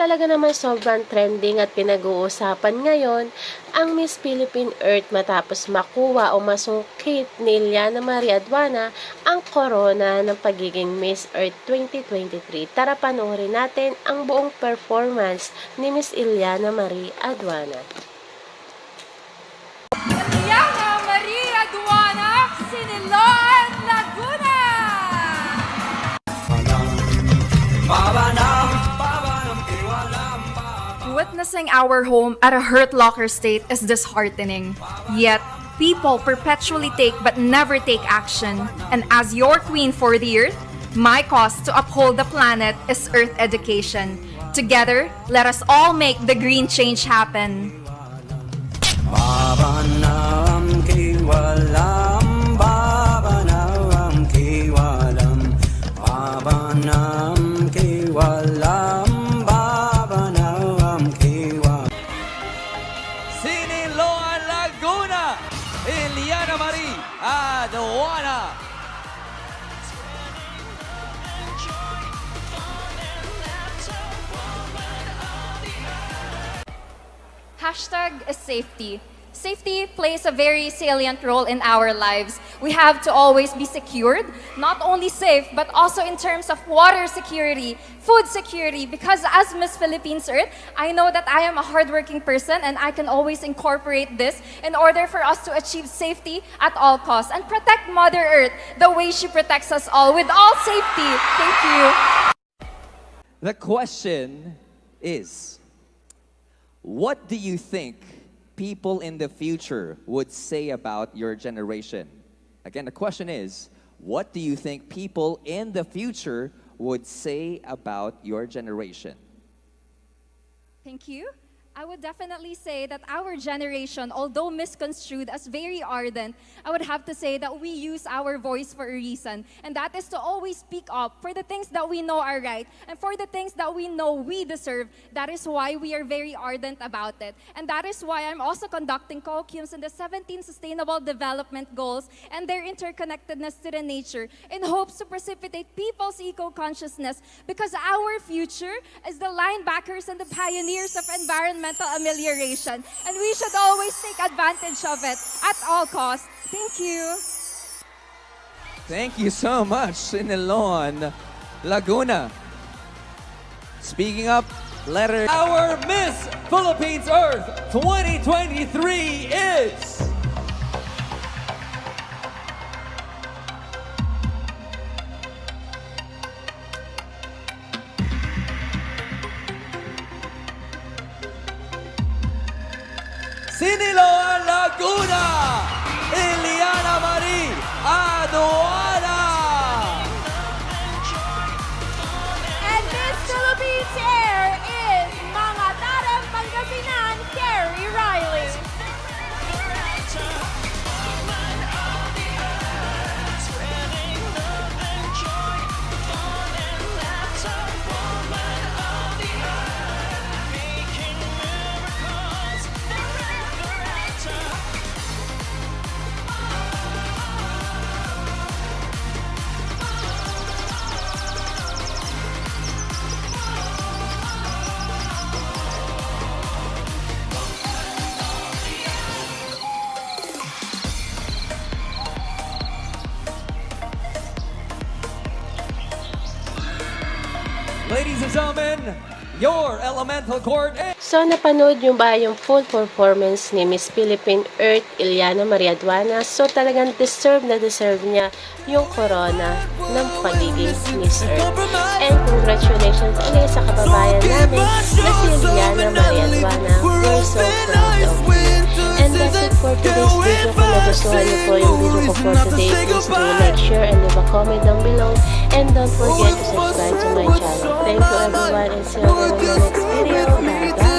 Talaga naman sobrang trending at pinag-uusapan ngayon ang Miss Philippine Earth matapos makuha o masungkit ni Ileana Marie Aduana ang corona ng pagiging Miss Earth 2023. Tara panoorin natin ang buong performance ni Miss Ileana Marie Aduana. Yana Maria Duana, Siniloan, Witnessing our home at a hurt locker state is disheartening. Yet, people perpetually take but never take action. And as your queen for the earth, my cause to uphold the planet is earth education. Together, let us all make the green change happen. Aduana. Hashtag is safety. Safety plays a very salient role in our lives. We have to always be secured, not only safe, but also in terms of water security, food security, because as Miss Philippines Earth, I know that I am a hardworking person and I can always incorporate this in order for us to achieve safety at all costs and protect Mother Earth the way she protects us all with all safety. Thank you. The question is, what do you think people in the future would say about your generation? Again, the question is, what do you think people in the future would say about your generation? Thank you. I would definitely say that our generation, although misconstrued as very ardent, I would have to say that we use our voice for a reason. And that is to always speak up for the things that we know are right and for the things that we know we deserve. That is why we are very ardent about it. And that is why I'm also conducting colloquiums in the 17 Sustainable Development Goals and their interconnectedness to the nature in hopes to precipitate people's eco-consciousness because our future is the linebackers and the pioneers of environmental amelioration. And we should always take advantage of it at all costs. Thank you. Thank you so much, Siniloan Laguna. Speaking up, letter. Our Miss Philippines Earth 2023 is. Laguna, Yllana Marie Aduana. And Miss Philippines is Ladies and gentlemen, your elemental court is. So, napanood nyo ba yung full performance ni Miss Philippine Earth Ileana Maria Aduana? So, talagang deserve na deserve niya yung corona ng pagiging Miss Earth. And congratulations ulit sa kababayan nagustuhan niyo po yung video ko for today, please do like, share, and leave a comment down below. And don't forget to subscribe to my channel. Thank you everyone and see you in the next video.